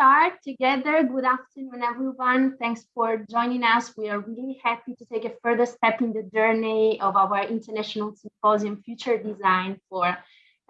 start together. Good afternoon, everyone. Thanks for joining us. We are really happy to take a further step in the journey of our International Symposium Future Design for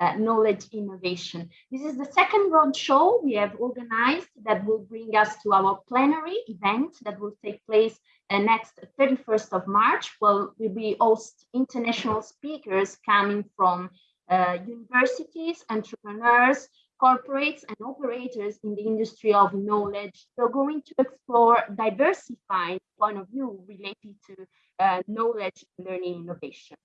uh, Knowledge Innovation. This is the second roadshow we have organized that will bring us to our plenary event that will take place uh, next 31st of March. Well, we will host international speakers coming from uh, universities, entrepreneurs, corporates and operators in the industry of knowledge. We're going to explore diversified point of view related to uh, knowledge, learning, innovation.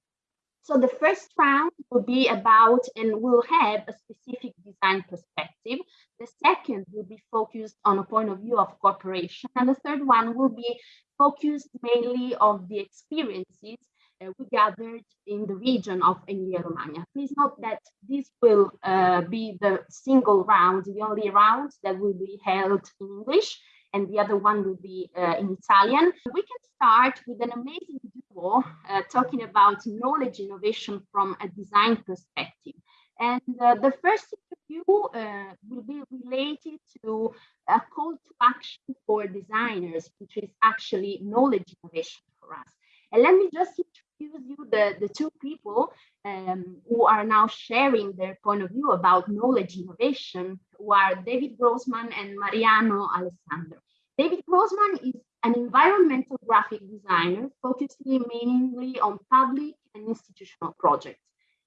So the first round will be about and will have a specific design perspective. The second will be focused on a point of view of cooperation. And the third one will be focused mainly on the experiences uh, we gathered in the region of Emilia-Romagna. Please note that this will uh, be the single round, the only round that will be held in English, and the other one will be uh, in Italian. We can start with an amazing duo uh, talking about knowledge innovation from a design perspective. And uh, the first interview uh, will be related to a call to action for designers, which is actually knowledge innovation for us. And let me just introduce you the, the two people um, who are now sharing their point of view about knowledge innovation, who are David Grossman and Mariano Alessandro. David Grossman is an environmental graphic designer focusing mainly on public and institutional projects.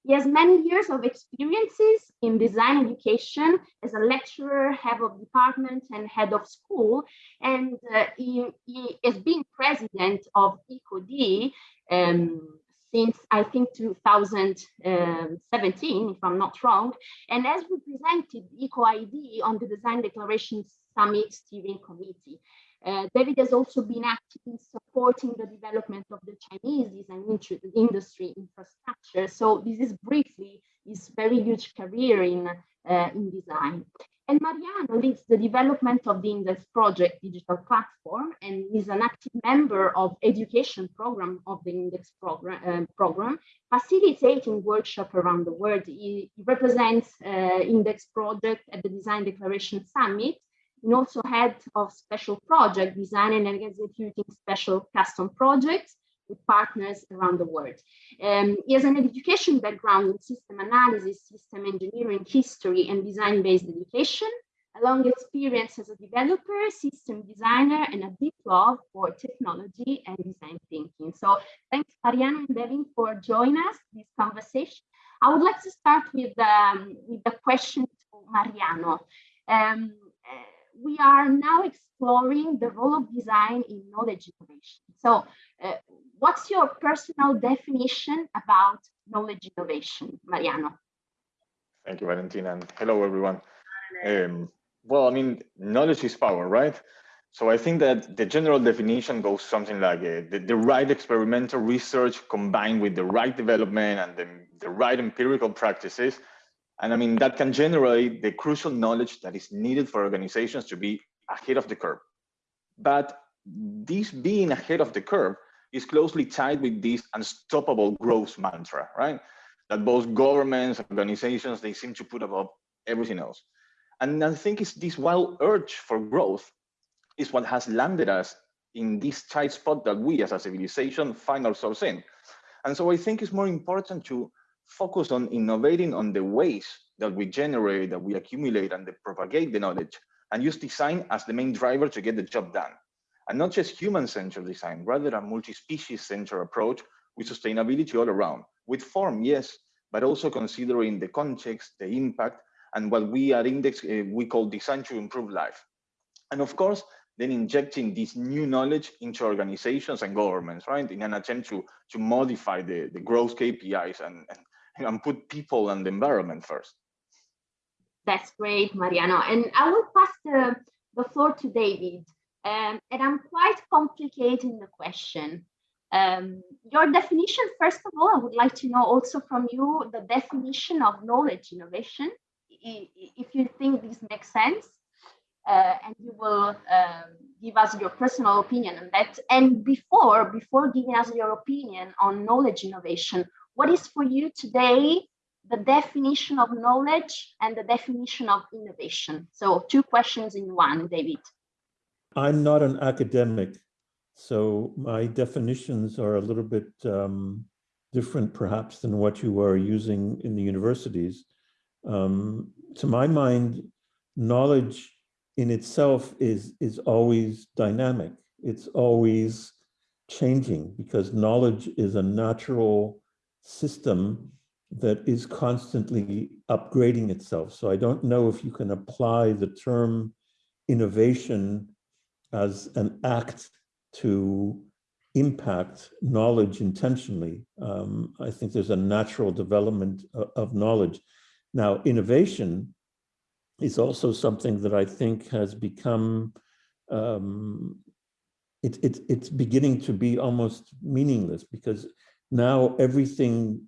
He has many years of experiences in design education as a lecturer, head of department, and head of school. And uh, he, he has been president of ico-D um, since I think 2017, if I'm not wrong, and as we presented ico-D on the Design Declaration Summit Steering Committee. Uh, David has also been active in supporting the development of the Chinese design industry infrastructure. So this is briefly his very huge career in, uh, in design. And Mariano leads the development of the Index Project digital platform and is an active member of education program of the Index program, uh, program facilitating workshop around the world. He, represents uh, Index Project at the Design Declaration Summit and also head of special project designing and executing special custom projects with partners around the world. Um, he has an education background in system analysis, system engineering, history, and design-based education, a long experience as a developer, system designer, and a deep love for technology and design thinking. So thanks, Mariano and Devin, for joining us this conversation. I would like to start with, um, with the question to Mariano. Um, we are now exploring the role of design in knowledge innovation. So uh, what's your personal definition about knowledge innovation, Mariano? Thank you, Valentina, and hello, everyone. Um, well, I mean, knowledge is power, right? So I think that the general definition goes something like uh, the, the, right experimental research combined with the right development and the, the right empirical practices and I mean, that can generate the crucial knowledge that is needed for organizations to be ahead of the curve. But this being ahead of the curve is closely tied with this unstoppable growth mantra, right? That both governments, organizations, they seem to put above everything else. And I think it's this wild urge for growth is what has landed us in this tight spot that we as a civilization find ourselves in. And so I think it's more important to focus on innovating on the ways that we generate, that we accumulate and propagate the knowledge and use design as the main driver to get the job done. And not just human-centered design, rather a multi-species centered approach with sustainability all around, with form, yes, but also considering the context, the impact, and what we at Index, uh, we call design to improve life. And of course, then injecting this new knowledge into organizations and governments, right? In an attempt to, to modify the, the growth KPIs and, and and put people and the environment first. That's great, Mariano. And I will pass the, the floor to David. Um, and I'm quite complicating the question. Um, your definition, first of all, I would like to know also from you the definition of knowledge innovation, if you think this makes sense. Uh, and you will um, give us your personal opinion on that. And before, before giving us your opinion on knowledge innovation, what is for you today the definition of knowledge and the definition of innovation. So two questions in one, David. I'm not an academic, so my definitions are a little bit um, different perhaps than what you are using in the universities. Um, to my mind, knowledge in itself is, is always dynamic. It's always changing because knowledge is a natural system that is constantly upgrading itself. So I don't know if you can apply the term innovation as an act to impact knowledge intentionally. Um, I think there's a natural development of, of knowledge. Now, innovation is also something that I think has become, um, it, it, it's beginning to be almost meaningless because now everything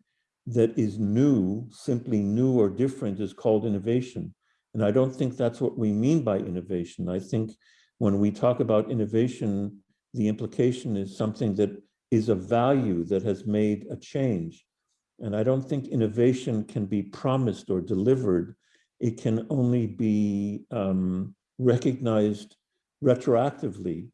that is new, simply new or different is called innovation. And I don't think that's what we mean by innovation. I think when we talk about innovation, the implication is something that is a value that has made a change. And I don't think innovation can be promised or delivered. It can only be um, recognized retroactively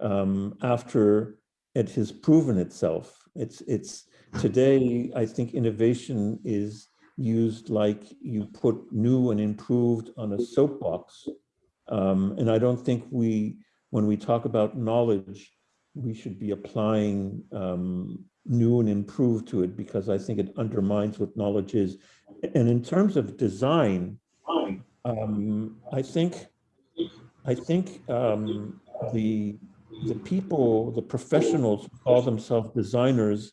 um, after it has proven itself. It's, it's today, I think innovation is used like you put new and improved on a soapbox. Um, and I don't think we, when we talk about knowledge, we should be applying um, new and improved to it because I think it undermines what knowledge is. And in terms of design, um, I think I think um, the the people, the professionals who call themselves designers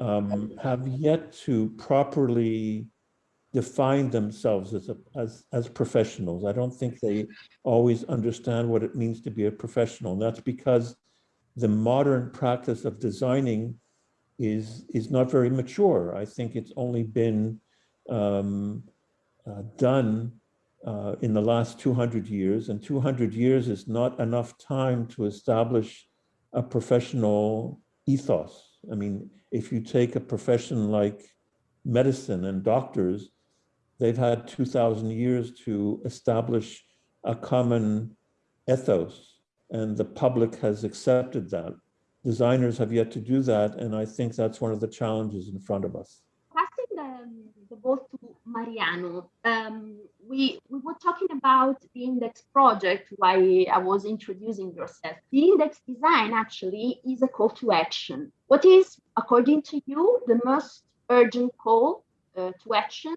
um, have yet to properly define themselves as, a, as, as professionals. I don't think they always understand what it means to be a professional. And that's because the modern practice of designing is, is not very mature. I think it's only been um, uh, done uh, in the last 200 years, and 200 years is not enough time to establish a professional ethos. I mean, if you take a profession like medicine and doctors, they've had 2000 years to establish a common ethos and the public has accepted that. Designers have yet to do that. And I think that's one of the challenges in front of us. Passing the, the ball to Mariano, um, we, we were talking about the index project while I was introducing yourself. The index design actually is a call to action. What is, according to you, the most urgent call uh, to action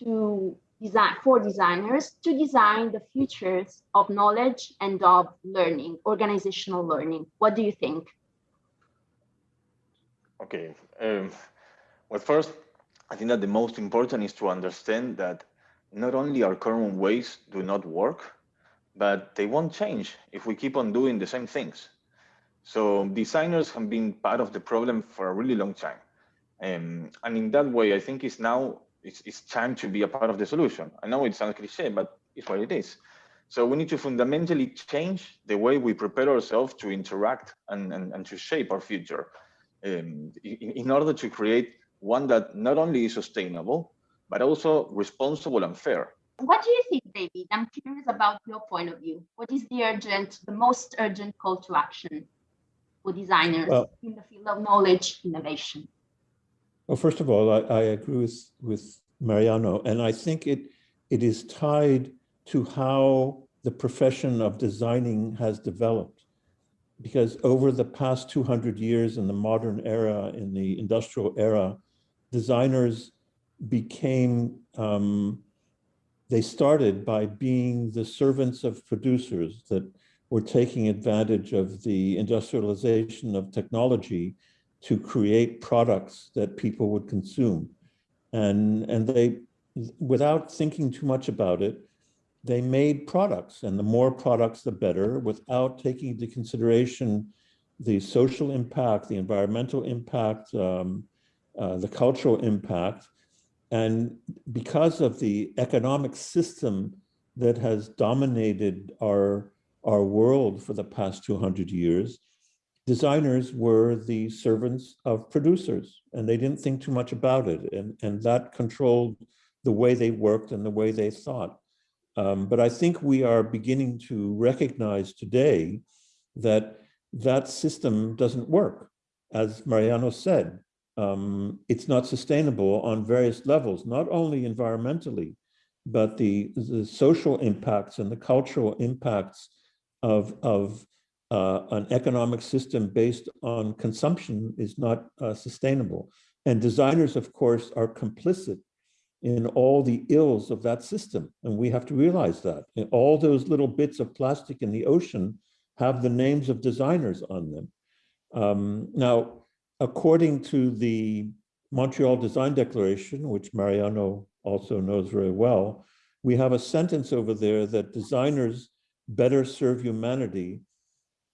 to design for designers to design the futures of knowledge and of learning, organizational learning? What do you think? Okay. Um, well, first, I think that the most important is to understand that not only our current ways do not work, but they won't change if we keep on doing the same things. So designers have been part of the problem for a really long time. Um, and in that way, I think it's now, it's, it's time to be a part of the solution. I know it sounds cliche, but it's what it is. So we need to fundamentally change the way we prepare ourselves to interact and, and, and to shape our future um, in, in order to create one that not only is sustainable, but also responsible and fair. What do you think, David? I'm curious about your point of view. What is the urgent, the most urgent call to action for designers well, in the field of knowledge innovation? Well, first of all, I, I agree with, with Mariano, and I think it it is tied to how the profession of designing has developed. Because over the past 200 years in the modern era, in the industrial era, designers became, um, they started by being the servants of producers that were taking advantage of the industrialization of technology to create products that people would consume. And, and they, without thinking too much about it, they made products and the more products, the better without taking into consideration the social impact, the environmental impact, um, uh, the cultural impact, and because of the economic system that has dominated our, our world for the past 200 years, designers were the servants of producers and they didn't think too much about it. And, and that controlled the way they worked and the way they thought. Um, but I think we are beginning to recognize today that that system doesn't work. As Mariano said, um, it's not sustainable on various levels, not only environmentally, but the, the social impacts and the cultural impacts of, of uh, an economic system based on consumption is not uh, sustainable. And designers, of course, are complicit in all the ills of that system. And we have to realize that. And all those little bits of plastic in the ocean have the names of designers on them. Um, now, according to the Montreal Design Declaration, which Mariano also knows very well, we have a sentence over there that designers better serve humanity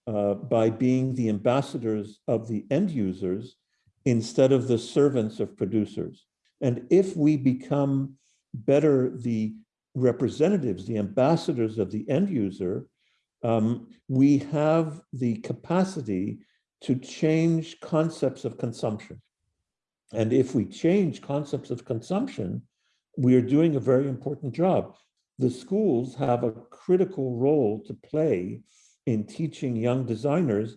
uh, by being the ambassadors of the end users instead of the servants of producers. And if we become better the representatives, the ambassadors of the end user, um, we have the capacity to change concepts of consumption. And if we change concepts of consumption, we are doing a very important job. The schools have a critical role to play in teaching young designers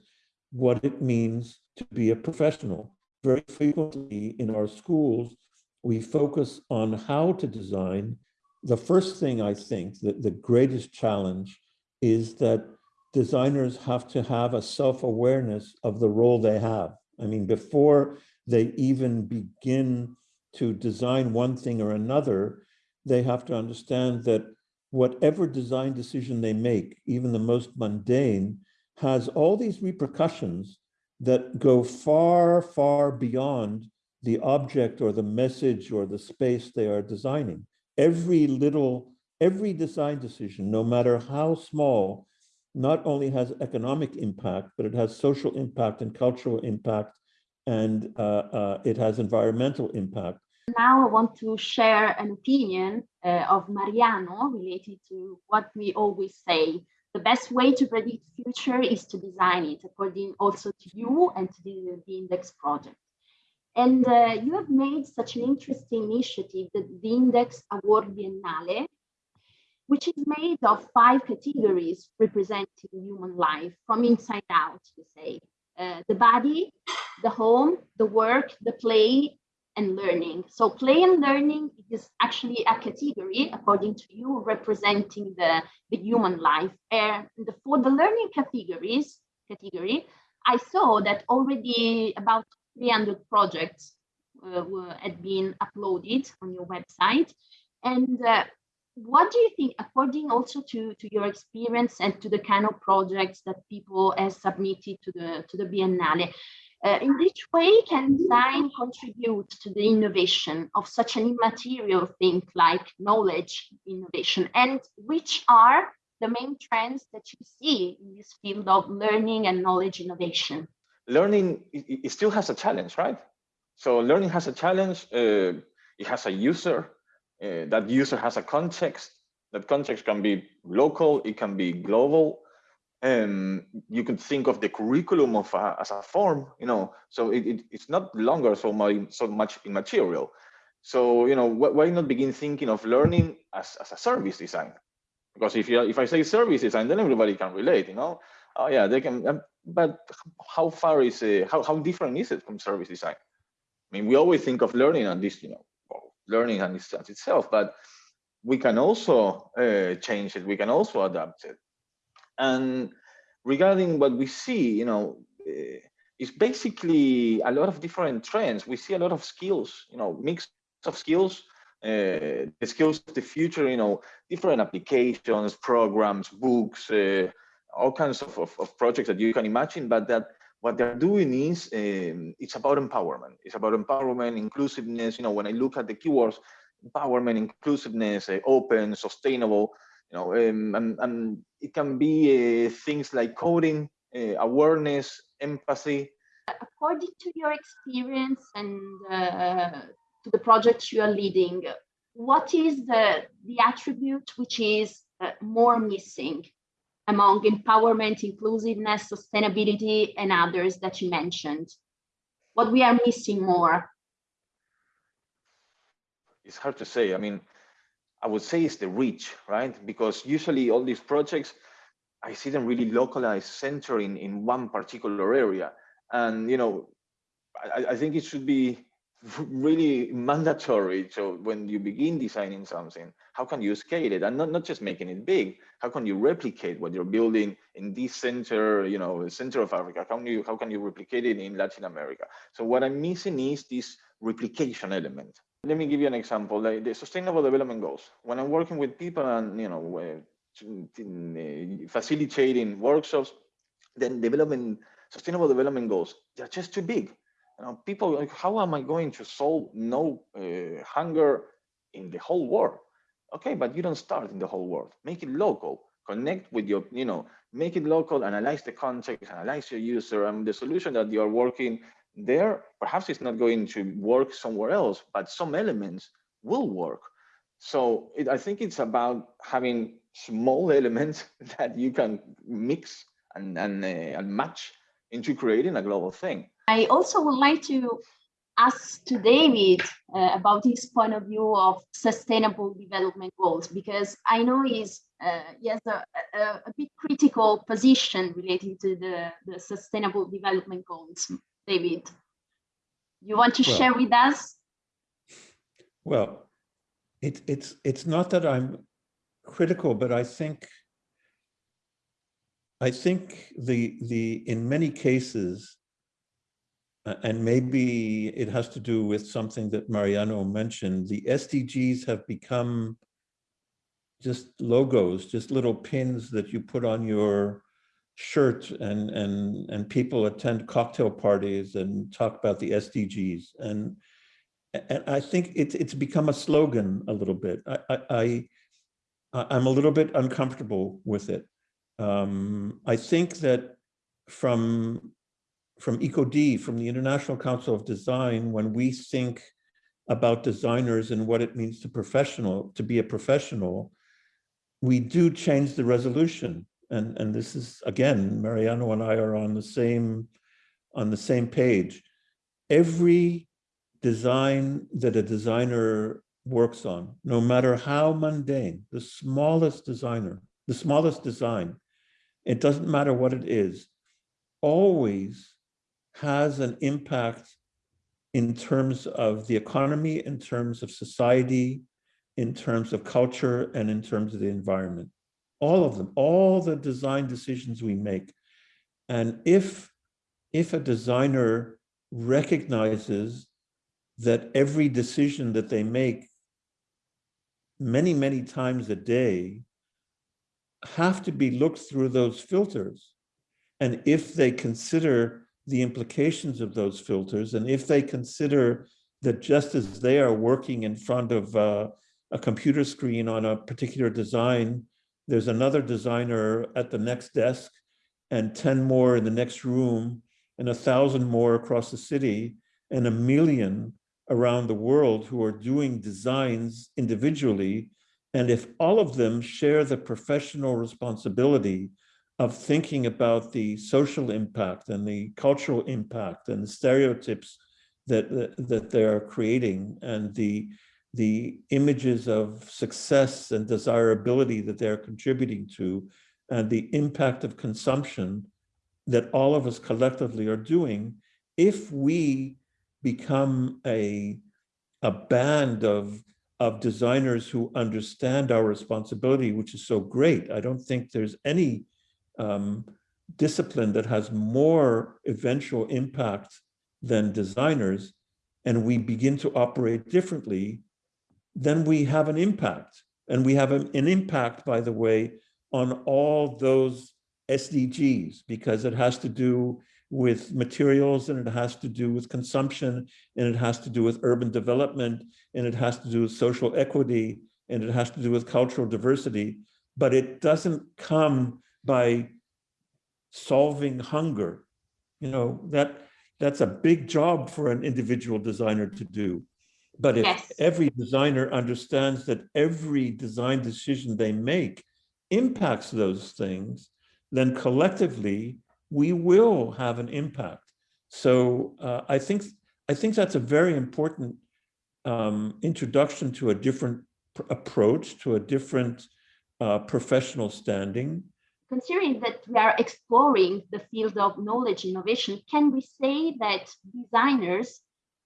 what it means to be a professional. Very frequently in our schools, we focus on how to design. The first thing I think that the greatest challenge is that designers have to have a self-awareness of the role they have. I mean, before they even begin to design one thing or another, they have to understand that whatever design decision they make, even the most mundane, has all these repercussions that go far, far beyond the object or the message or the space they are designing. Every little, every design decision, no matter how small, not only has economic impact, but it has social impact and cultural impact, and uh, uh, it has environmental impact. Now I want to share an opinion uh, of Mariano related to what we always say. The best way to predict future is to design it, according also to you and to the, the Index project. And uh, you have made such an interesting initiative, the, the Index Award Biennale, which is made of five categories representing human life from inside out, you say. Uh, the body, the home, the work, the play, and learning. So play and learning is actually a category, according to you, representing the, the human life. And the, for the learning categories, category, I saw that already about 300 projects uh, were, had been uploaded on your website. And uh, what do you think, according also to, to your experience and to the kind of projects that people have submitted to the, to the Biennale, uh, in which way can design contribute to the innovation of such an immaterial thing like knowledge innovation? And which are the main trends that you see in this field of learning and knowledge innovation? Learning, it, it still has a challenge, right? So learning has a challenge. Uh, it has a user. Uh, that user has a context. That context can be local, it can be global um, you could think of the curriculum of a, as a form, you know, so it, it, it's not longer so much, so much immaterial. So, you know, wh why not begin thinking of learning as, as a service design? Because if you if I say service design, then everybody can relate, you know. Oh yeah, they can. Um, but how far is it? How how different is it from service design? I mean, we always think of learning and this, you know, learning and itself, but we can also uh, change it. We can also adapt it. And regarding what we see, you know, uh, it's basically a lot of different trends. We see a lot of skills, you know, mix of skills, uh, the skills of the future, you know, different applications, programs, books, uh, all kinds of, of, of, projects that you can imagine, but that what they're doing is um, it's about empowerment. It's about empowerment, inclusiveness. You know, when I look at the keywords, empowerment, inclusiveness, uh, open, sustainable, you know, um, and, and it can be uh, things like coding, uh, awareness, empathy. According to your experience and uh, to the projects you are leading, what is the, the attribute which is uh, more missing among empowerment, inclusiveness, sustainability, and others that you mentioned? What we are missing more? It's hard to say. I mean, I would say it's the reach, right? Because usually all these projects, I see them really localized, centering in one particular area. And, you know, I, I think it should be really mandatory. So when you begin designing something, how can you scale it? And not, not just making it big, how can you replicate what you're building in this center, you know, center of Africa? How can you, how can you replicate it in Latin America? So what I'm missing is this replication element. Let me give you an example, like the sustainable development goals. When I'm working with people and, you know, uh, facilitating workshops, then development, sustainable development goals, they're just too big you know, people like, how am I going to solve no uh, hunger in the whole world? Okay, but you don't start in the whole world. Make it local. Connect with your, you know, make it local, analyze the context, analyze your user, and the solution that you are working there, perhaps it's not going to work somewhere else, but some elements will work. So it, I think it's about having small elements that you can mix and, and, uh, and match into creating a global thing. I also would like to ask to David uh, about his point of view of sustainable development goals, because I know he's, uh, he has a, a, a, bit critical position relating to the, the sustainable development goals. David, you want to well, share with us? Well, it, it's, it's not that I'm critical, but I think I think the the in many cases uh, and maybe it has to do with something that Mariano mentioned, the SDGs have become just logos, just little pins that you put on your shirt and, and, and people attend cocktail parties and talk about the SDGs. And, and I think it's, it's become a slogan a little bit. I, I, I, I'm a little bit uncomfortable with it. Um, I think that from from ico-D, from the International Council of Design, when we think about designers and what it means to professional, to be a professional, we do change the resolution. And, and this is, again, Mariano and I are on the same, on the same page. Every design that a designer works on, no matter how mundane, the smallest designer, the smallest design, it doesn't matter what it is, always has an impact in terms of the economy, in terms of society, in terms of culture, and in terms of the environment. All of them, all the design decisions we make. And if, if a designer recognizes that every decision that they make many, many times a day have to be looked through those filters. And if they consider the implications of those filters. And if they consider that just as they are working in front of uh, a computer screen on a particular design, there's another designer at the next desk and 10 more in the next room and a thousand more across the city and a million around the world who are doing designs individually. And if all of them share the professional responsibility of thinking about the social impact and the cultural impact and the stereotypes that, that, that they're creating and the, the images of success and desirability that they're contributing to and the impact of consumption that all of us collectively are doing, if we become a, a band of, of designers who understand our responsibility, which is so great, I don't think there's any um, discipline that has more eventual impact than designers, and we begin to operate differently, then we have an impact. And we have an, an impact, by the way, on all those SDGs, because it has to do with materials and it has to do with consumption and it has to do with urban development and it has to do with social equity and it has to do with cultural diversity, but it doesn't come by solving hunger. You know, that that's a big job for an individual designer to do. But if yes. every designer understands that every design decision they make impacts those things, then collectively we will have an impact. So uh, I think I think that's a very important um, introduction to a different approach, to a different uh, professional standing. Considering that we are exploring the field of knowledge innovation, can we say that designers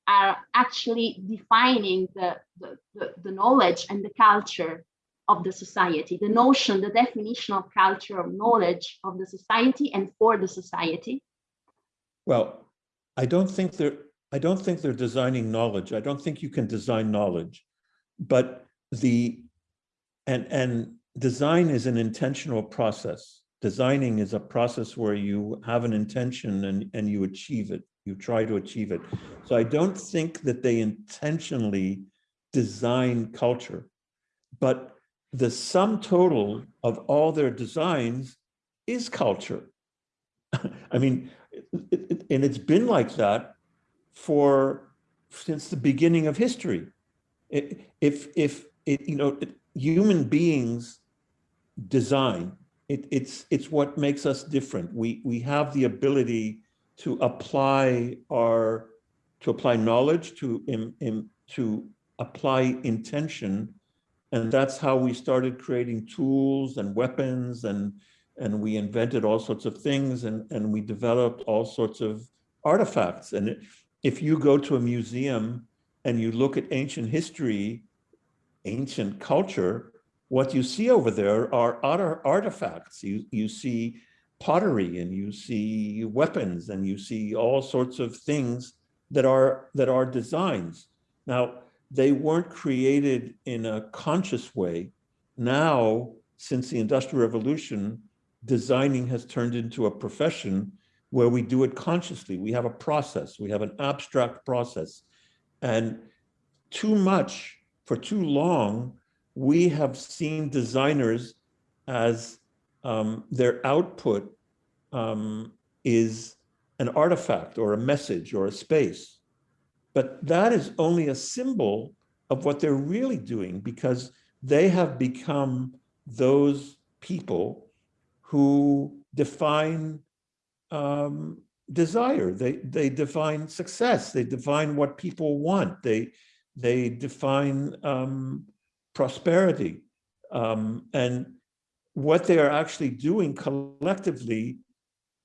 are actually defining the, the, the, the knowledge and the culture of the society, the notion, the definition of culture of knowledge of the society and for the society? Well, I don't think they're I don't think they're designing knowledge. I don't think you can design knowledge, but the and and design is an intentional process. Designing is a process where you have an intention and and you achieve it. You try to achieve it. So I don't think that they intentionally design culture, but the sum total of all their designs is culture. I mean, it, it, and it's been like that for since the beginning of history. It, if if it you know human beings design, it, it's it's what makes us different. We we have the ability to apply our to apply knowledge to in, to apply intention and that's how we started creating tools and weapons and and we invented all sorts of things and, and we developed all sorts of artifacts. And if you go to a museum and you look at ancient history, ancient culture, what you see over there are other artifacts. You, you see pottery and you see weapons and you see all sorts of things that are that are designs. Now, they weren't created in a conscious way. Now, since the Industrial Revolution, designing has turned into a profession where we do it consciously. We have a process, we have an abstract process. And too much, for too long, we have seen designers as um, their output um, is an artifact or a message or a space. But that is only a symbol of what they're really doing because they have become those people who define um, desire. They they define success. They define what people want. They they define um, prosperity. Um, and what they are actually doing collectively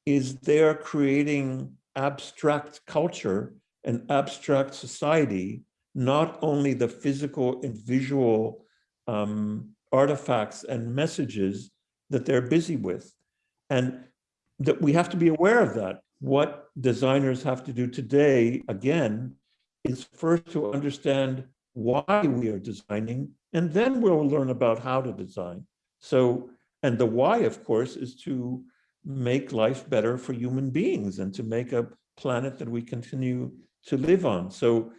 is they're creating abstract culture an abstract society, not only the physical and visual um, artifacts and messages that they're busy with. And that we have to be aware of that. What designers have to do today, again, is first to understand why we are designing, and then we'll learn about how to design. So, and the why, of course, is to make life better for human beings and to make a planet that we continue to live on. So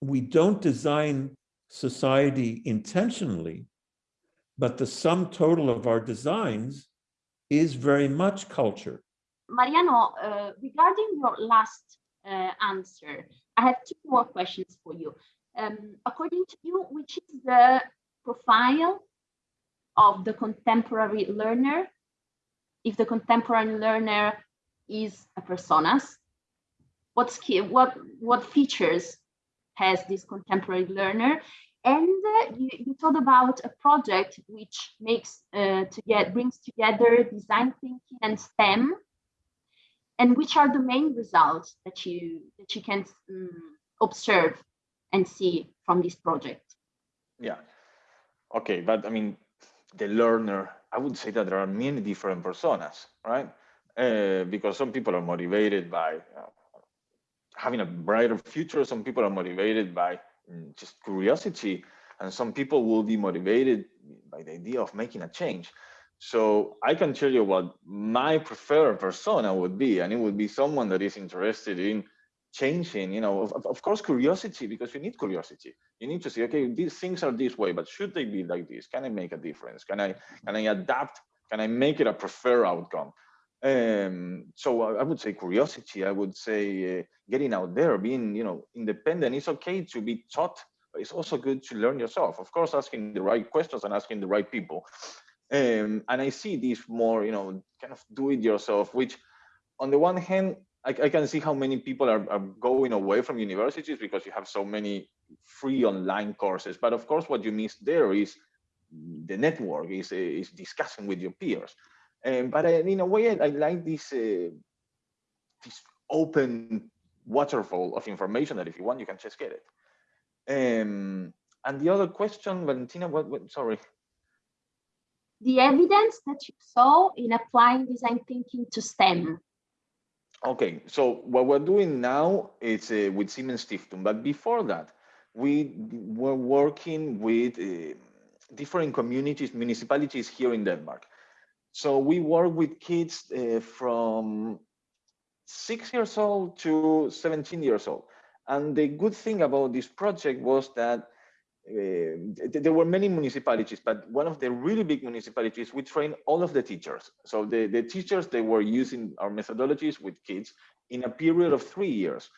we don't design society intentionally, but the sum total of our designs is very much culture. Mariano, uh, regarding your last uh, answer, I have two more questions for you. Um, according to you, which is the profile of the contemporary learner? If the contemporary learner is a personas, what skill, what what features has this contemporary learner? And uh, you, you talked about a project which makes uh, to get brings together design thinking and STEM. And which are the main results that you that you can um, observe and see from this project? Yeah. Okay, but I mean, the learner, I would say that there are many different personas, right? Uh, because some people are motivated by uh, having a brighter future. Some people are motivated by mm, just curiosity, and some people will be motivated by the idea of making a change. So I can tell you what my preferred persona would be, and it would be someone that is interested in changing, you know, of, of course, curiosity, because you need curiosity. You need to see okay, these things are this way, but should they be like this? Can I make a difference? Can I, can I adapt? Can I make it a preferred outcome? Um, so I would say curiosity. I would say uh, getting out there, being you know independent. It's okay to be taught, but it's also good to learn yourself. Of course, asking the right questions and asking the right people. Um, and I see this more, you know, kind of do it yourself, which on the one hand, I, I can see how many people are, are going away from universities because you have so many free online courses. But of course, what you miss there is the network, is, is discussing with your peers. Um, but I, in a way, I, I like this, uh, this open waterfall of information that if you want, you can just get it. Um, and the other question, Valentina, what, what sorry. The evidence that you saw in applying design thinking to STEM. Okay, so what we're doing now is uh, with Siemens Stiftung, but before that, we were working with uh, different communities, municipalities here in Denmark. So we work with kids uh, from six years old to 17 years old. And the good thing about this project was that there were many municipalities, but one of the really big municipalities, we trained all of the teachers. So the, the teachers, they were using our methodologies with kids in a period of three years.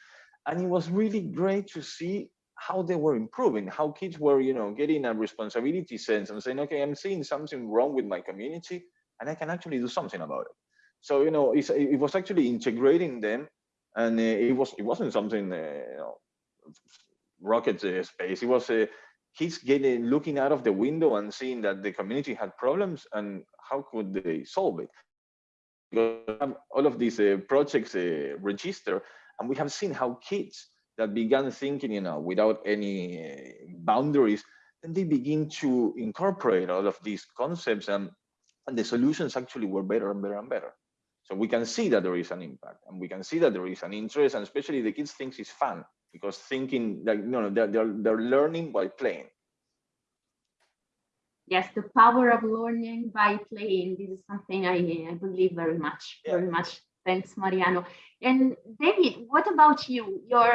And it was really great to see how they were improving, how kids were, you know, getting a responsibility sense and saying, okay, I'm seeing something wrong with my community and I can actually do something about it. So, you know, it was actually integrating them and uh, it was it wasn't something uh, you know rocket space it was kids getting looking out of the window and seeing that the community had problems and how could they solve it? Because all of these uh, projects uh, register and we have seen how kids that began thinking you know without any uh, boundaries and they begin to incorporate all of these concepts and, and the solutions actually were better and better and better. So we can see that there is an impact and we can see that there is an interest and especially the kids think it's fun because thinking that you know they're, they're, they're learning by playing. Yes, the power of learning by playing. This is something I, I believe very much, yeah. very much. Thanks, Mariano. And David, what about you? Your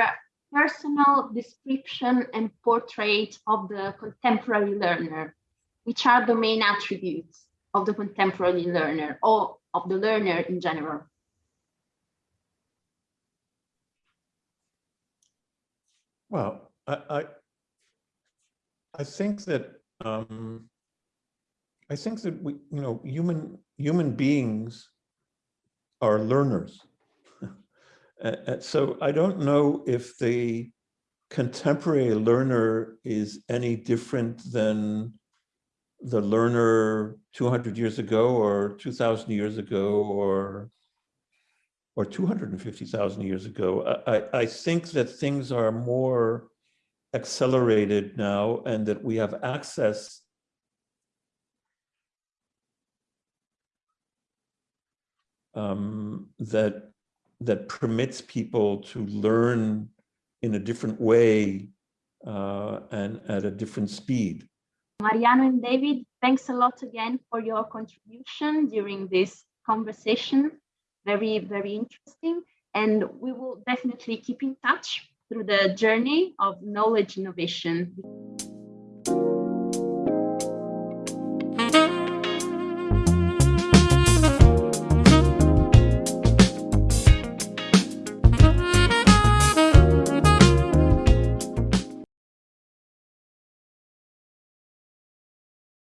personal description and portrait of the contemporary learner. Which are the main attributes of the contemporary learner or of the learner in general? Well, I, I, I think that um, I think that we, you know, human human beings are learners. so I don't know if the contemporary learner is any different than the learner 200 years ago or 2000 years ago or or 250,000 years ago. I, I think that things are more accelerated now and that we have access um, that that permits people to learn in a different way uh, and at a different speed. Mariano and David, thanks a lot again for your contribution during this conversation. Very, very interesting. And we will definitely keep in touch through the journey of knowledge innovation.